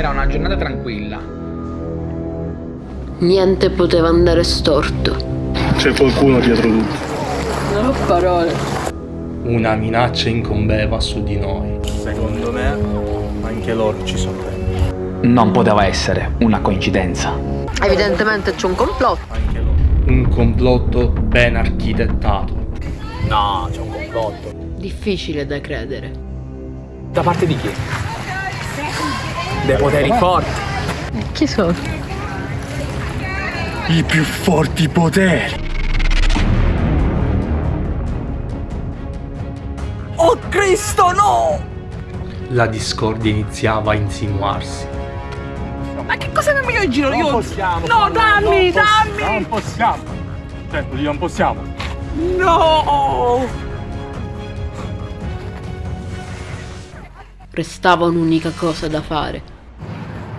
Era una giornata tranquilla. Niente poteva andare storto. C'è qualcuno dietro tutto. Non ho parole. Una minaccia incombeva su di noi. Secondo me anche loro ci sono. Non poteva essere una coincidenza. Evidentemente c'è un complotto. Anche loro. Un complotto ben architettato. No, c'è un complotto. Difficile da credere. Da parte di chi? Dei poteri forti. Chi sono? I più forti poteri. Oh Cristo, no! La discordia iniziava a insinuarsi. Ma che cosa abbiamo io in giro? Non Io... possiamo. No, dammi, non dammi! Non possiamo. Certo, non possiamo. No! Restava un'unica cosa da fare.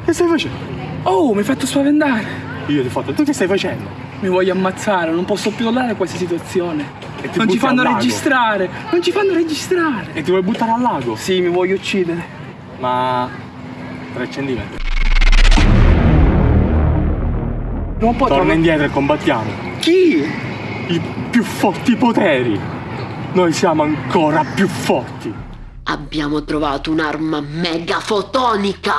Che stai facendo? Oh, mi hai fatto spaventare. Io ti ho fatto. Tu che stai facendo? Mi voglio ammazzare, non posso più tollerare questa situazione. E ti Non ci fanno registrare, non ci fanno registrare. E ti vuoi buttare al lago? Sì, mi voglio uccidere. Ma 3 centimetri. Non può Torna indietro e combattiamo. Chi? I più forti poteri. Noi siamo ancora più forti. Abbiamo trovato un'arma megafotonica.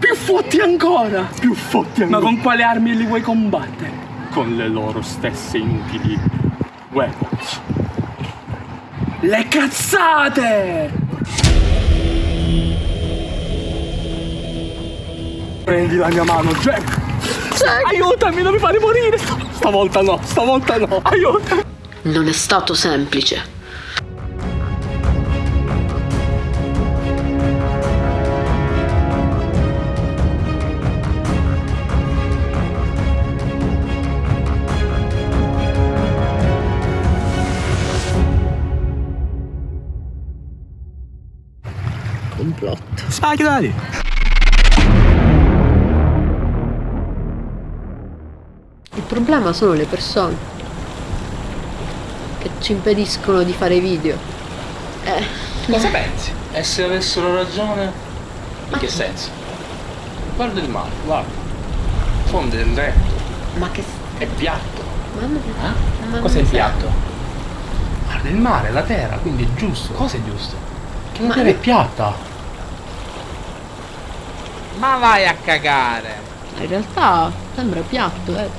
Più forti ancora. Più forti Ma ancora. con quale armi li vuoi combattere? con le loro stesse inutili weapons. Le cazzate! Prendi la mia mano, Jack. Aiutami, non mi fare morire! Stavolta no, stavolta no. Aiuto! Non è stato semplice. Complotto. Dai. Il problema sono le persone che ci impediscono di fare video. Eh, Cosa pensi? E se avessero ragione? In che senso? Guarda il mare, guarda. Fondo è retto, ma che... è piatto. Ma non- Eh? ma Cos'è il piatto? Guarda il mare, la terra, quindi è giusto. Cosa è giusto? Che Ma- è piatta. Ma vai a cagare! In realtà sembra piatto, eh.